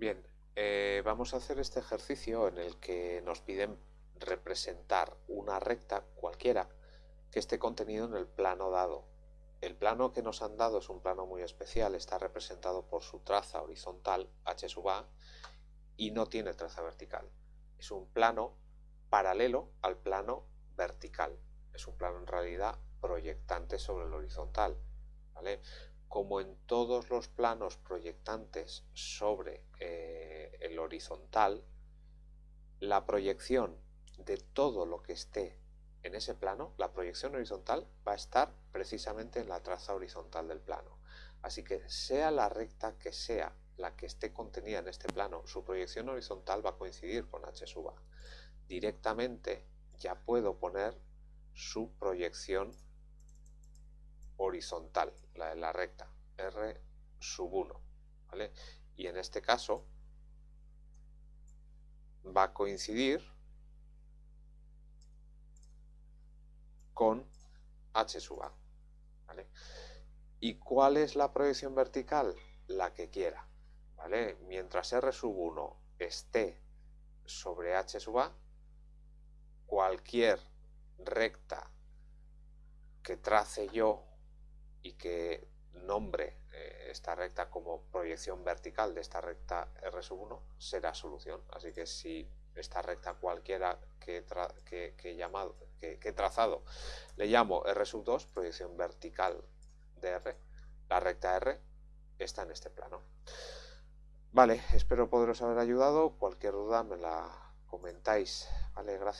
Bien, eh, vamos a hacer este ejercicio en el que nos piden representar una recta cualquiera que esté contenido en el plano dado. El plano que nos han dado es un plano muy especial, está representado por su traza horizontal, h sub a, y no tiene traza vertical. Es un plano paralelo al plano vertical. Es un plano en realidad proyectante sobre el horizontal. ¿vale? como en todos los planos proyectantes sobre eh, el horizontal, la proyección de todo lo que esté en ese plano, la proyección horizontal va a estar precisamente en la traza horizontal del plano. Así que sea la recta que sea la que esté contenida en este plano, su proyección horizontal va a coincidir con h sub a. Directamente ya puedo poner su proyección horizontal, la de la recta, R sub 1, ¿vale? Y en este caso a coincidir con H sub A. ¿Y cuál es la proyección vertical? La que quiera, ¿vale? Mientras R sub 1 esté sobre H sub A, cualquier recta que trace yo y que nombre esta recta como proyección vertical de esta recta R 1 será solución. Así que si esta recta cualquiera que, que, llamado, que, trazado le llamo R 2, proyección vertical de R, la recta R está en este plano. Vale, espero poderos haber ayudado. Cualquier duda me la comentáis. Vale, gracias.